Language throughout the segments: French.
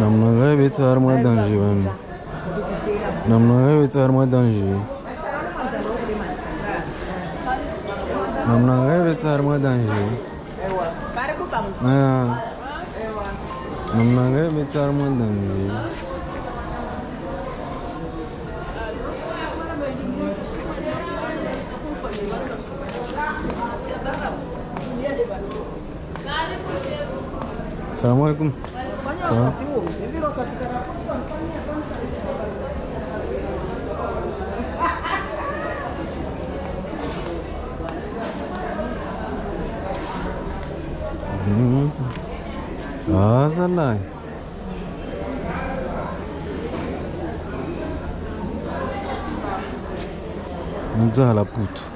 намногаи бетуҳар модан живам намногаи бетуҳар модан жив намногаи бетуҳар модан жив намногаи бетуҳар модан жив Assalamu alaikum. Sawa. Mm. Azalai. Nzala putu.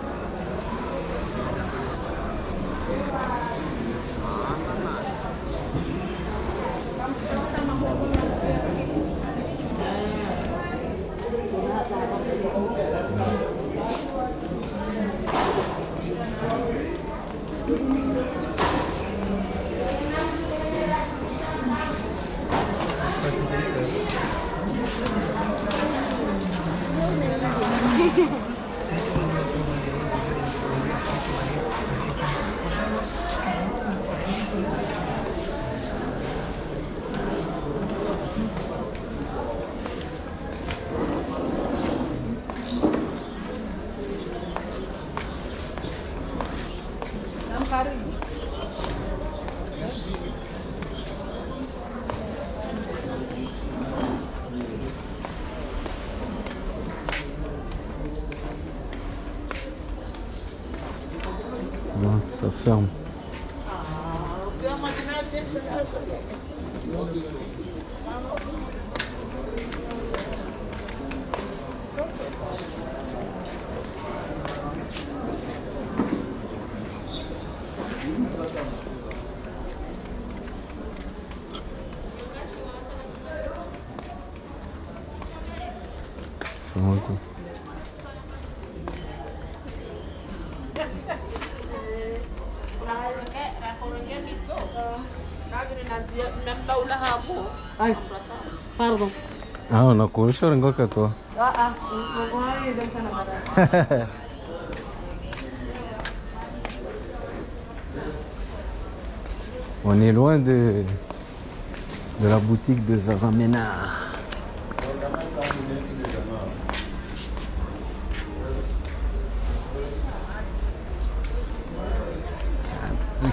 Ça ferme. Ay, pardon. Ah, tu. On est loin de, de la boutique de Zaza Ménard. C'est un petit-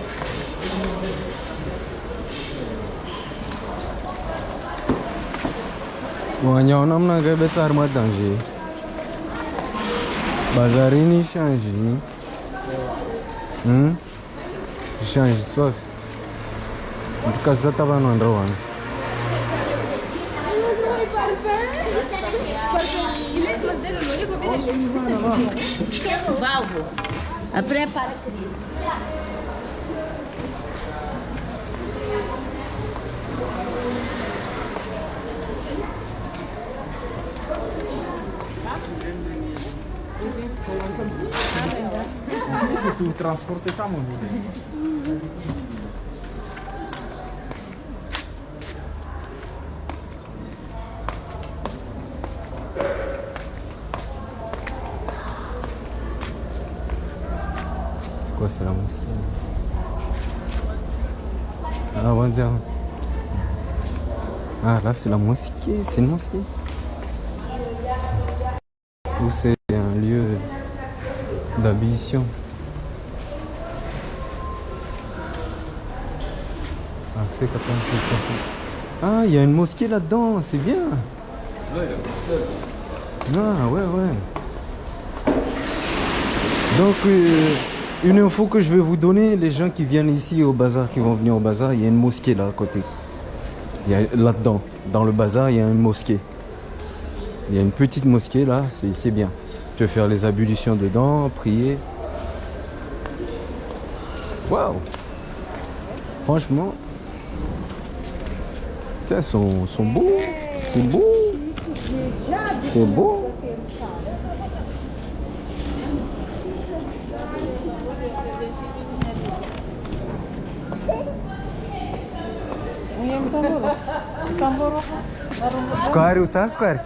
Wanyaona mnakebetsa ari madhanji baza rini shanji hmm? shanji swafi ndikazata no andirowana Valvo, prepara, querido. Tu transporte ta mă, C'est quoi, c'est la mosquée Ah. Ah, là, c'est la mosquée. C'est une mosquée. Ou c'est un lieu Ah, il y a une mosquée là-dedans, c'est bien. Ah, ouais, ouais. Donc, euh, une info que je vais vous donner, les gens qui viennent ici au bazar, qui vont venir au bazar, il y a une mosquée là à côté. Là-dedans, dans le bazar, il y a une mosquée. Il y a une petite mosquée là, c'est c'est bien. Tu peux faire les ablutions dedans, prier. Waouh Franchement, Que é som, som bu, sim bu, sim bu. Square, uta square.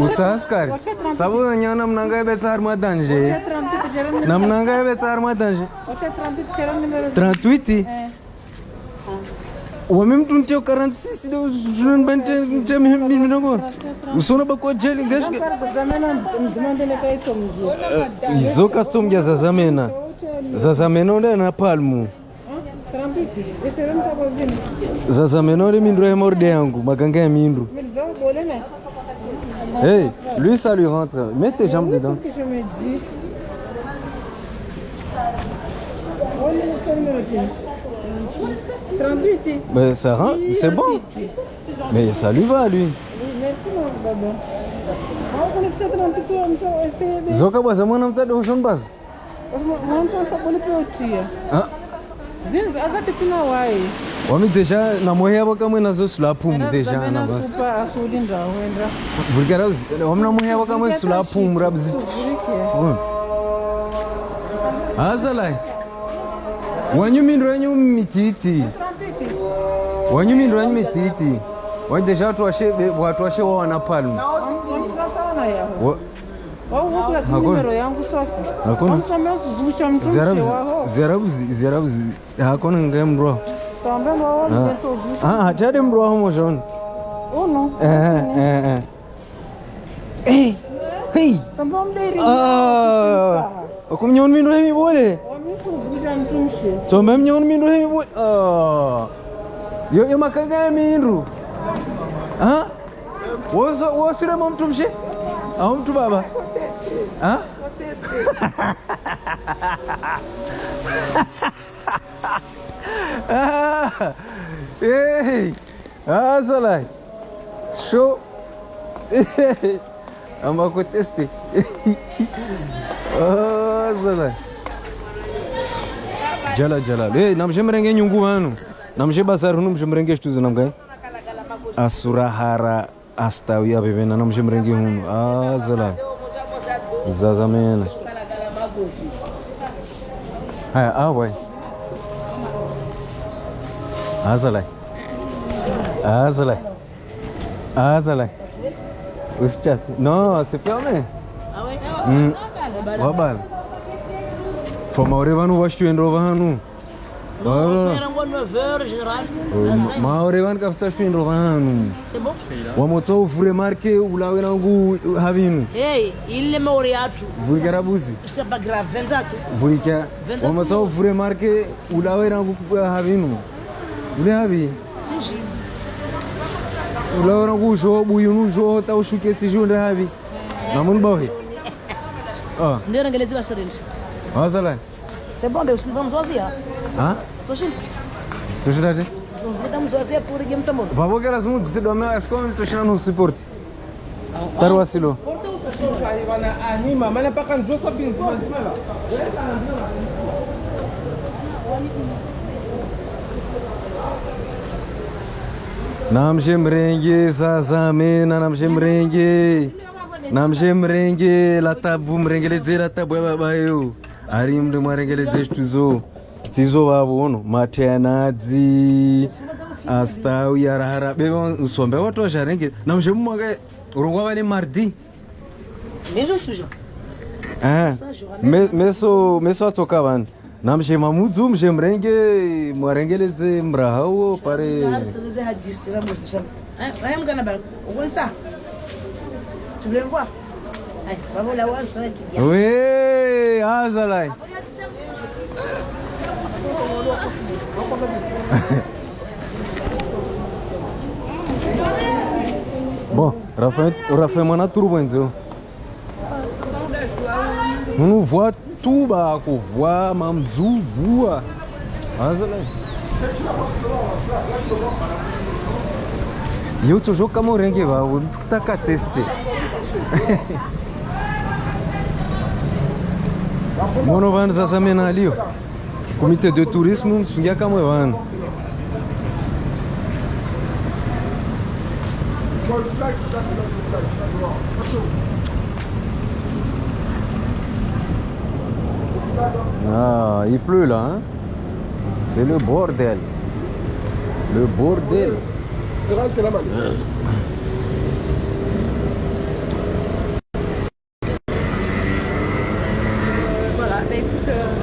Uta square. Sabu nyanya nam nangai betar madanje. Nam nangai betar madanje. Trantuiti wamem tun teu karan se si deu junan bente nte me mi mi nango usona bako jeli gash izo custom ya zazamena. Zazamena onde na palmu. Zazamena onde mindro ya morde yangu maganga ya mindro Hey, lui ça lui rentre. Mets tes jambes dedans. Olha o que eu me mais ça rentre c'est bon mais ça lui va lui zoka basa mwana mtsade ushon basa ah wami deja namoya bakamwe nazo sulapumu deja na basa vulkara wami namoya bakamwe sulapumu rabzi hazalai wanyu mindro yanyu mititi wanyumi ndo wanyumi titi wajesha watu washe watu washe wao na palmu zarabu hakuna. ngaye mrwa hatade mrwa homo shon kumnyon mindo yo emakanga emindu mtu mshe? Au mtu baba? Azalai sho amakuteste azalai jala jalal namshemrenge nyungu banu namshebasa runumshe mrenge shtuze namkai asurahara astawi abevena namshe mrenge hunu azala zazamena haya awai azalai azalai azalai usicha no sifyome wabala mm. famaure vanu vashtuendro vanu maore vani kafutafindwa vanu o marke ulawe nangu havinu ile maore yatu vulika rabuzi vulika o marke ulawe o havinu ule havi? Ulawe nangu uzho buyunu uzho taushuke tsizhunde havi? Namuni bawe ndiyo nangelezi vaserendi vasalani inglês. vamos hã توشين توشين هذه Vamos زوزي بوري جيم Vamos بابا as اسمو تزيد وما اسكون توشين انه سبورت تروى سيلو Namshe mrengi sasame na namshe mrengi namshe mrengi vamos mrengeledzera tabu yababayo ari mndu mwarengeledzera zvituzo dzizova vono matenadzi astau yarara beve nsombe vatozha renge. Namuzhe mumwaka rongwava nemardi eh, meso meso atsoka vanhu namzhe mamudzu mzhe murenge mwarengeledze murahawo pare we hazalai bom Rafael, Rafael é m-a turbă, înțeleg. Nu, voa tuba acolo, voa, m-am voa. Azăle. Eu ți-o joc ca morenghe, va, câta ca teste. Mono, va, nu s-a să mena aliu. Comité de tourisme vanhu Ah, il pleut là, hein C'est le bordel. Le bordel. Voilà, bah écoute, euh,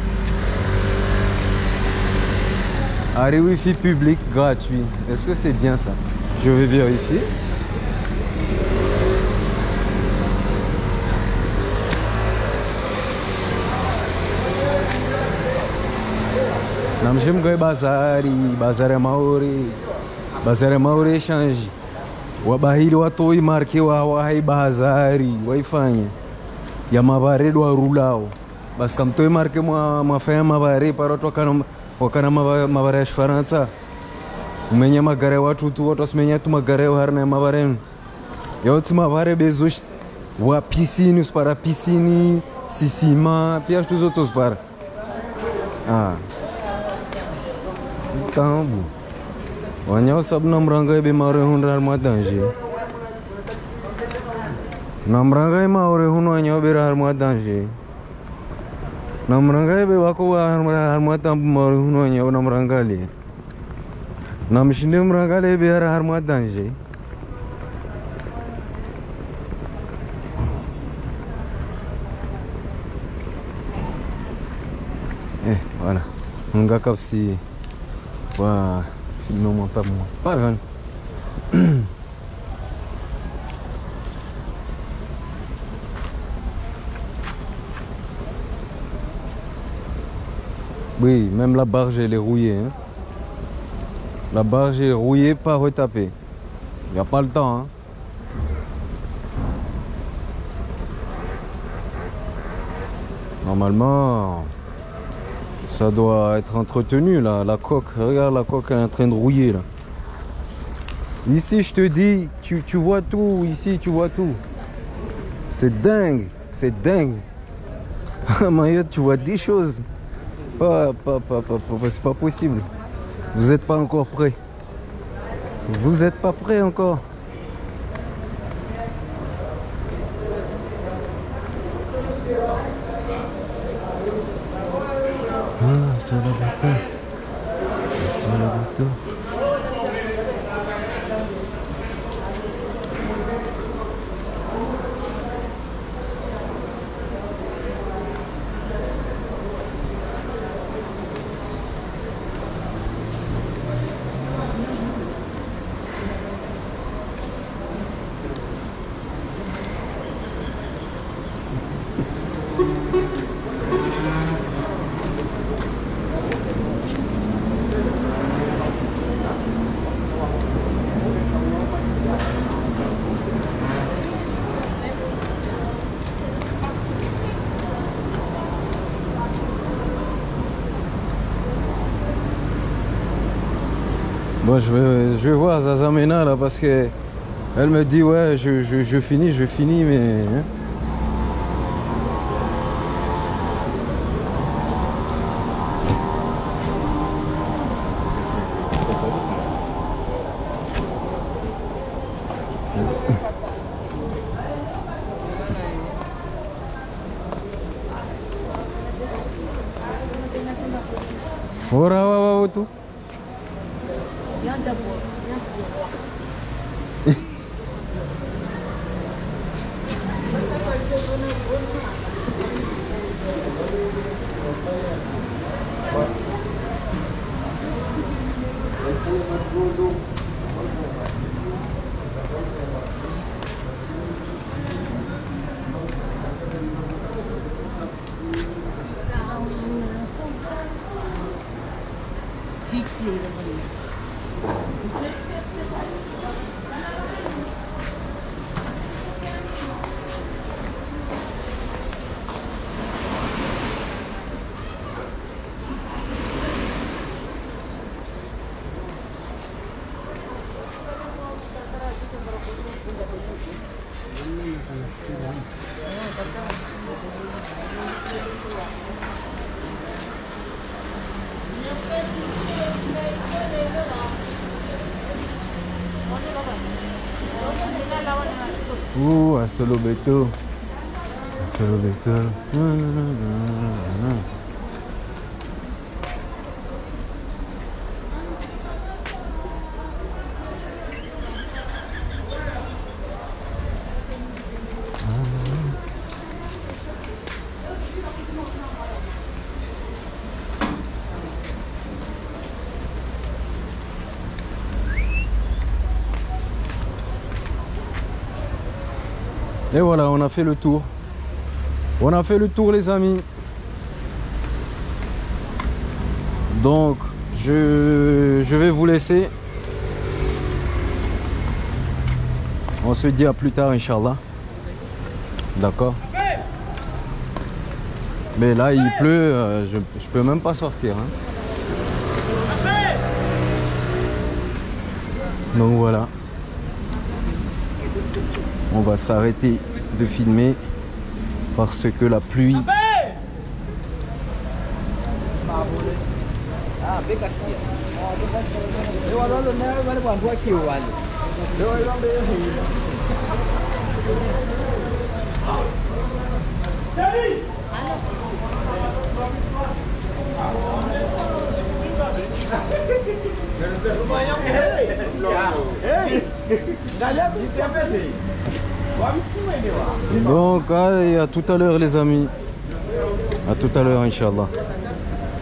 Arrêt Wi-Fi public gratuit. Est-ce que c'est bien ça? Je vais vérifier. namshimgai bazari bazari ya maori. Bazari ya maori eshanji wabahili watoi marke wawa hai bazari. Waifanya ya mavare dwarulao basi kamtoi marke mwa mafanya mavare para watu wakana mavare ya chifaransa umenya magare watutu watosimenya tu magare harina mavarenu yautsi mavare bezoshi wa pisini usipara pisini sisima pia zvitu zotozipara ah. tambu. Wanyausabu namuranga ibe maure hundu ari madanje namuranga imaure huno wanyaubera ari madanje Namarangkali bawa aku wah harmar mata mau nuanya orang merangkali. Namis ini merangkali biar harmar mata je. Eh, mana? Enggak sih, Wah, film mata mu. Baiklah. Oui, même la barge elle est rouillée. hein. La barge est rouillée, pas retapée. Il n'y a pas le temps. hein. Normalement, ça doit être entretenu là, la coque. Regarde la coque, elle est en train de rouiller là. Ici, je te dis, tu, vois tout. Ici, tu vois tout. C'est dingue, c'est dingue. Tu vois des choses. Pas, pas, pas, pas, pas- c'est pas possible. Vous n'êtes pas encore prêts. Vous n'êtes pas prêts encore. Ah, sur le bateau. Sur le bateau. Je vais, je vais voir Zazamena là parce que elle me dit ouais, je, je, finis, je finis, mais. hein. надо было, я сделала. Zitliğiyle bunu yapıyor. Thank you. Ouh, un solo beto. Un solo beto. Et voilà, on a fait le tour. On a fait le tour les amis. Donc, je, vais vous laisser. On se dit à plus tard, Inch'Allah. D'accord? Mais là, il pleut, euh, je, je peux même pas sortir. hein. Donc voilà. On va s'arrêter de filmer parce que la pluie Donc allez, à tout à l'heure les amis. À tout à l'heure Inch'Allah.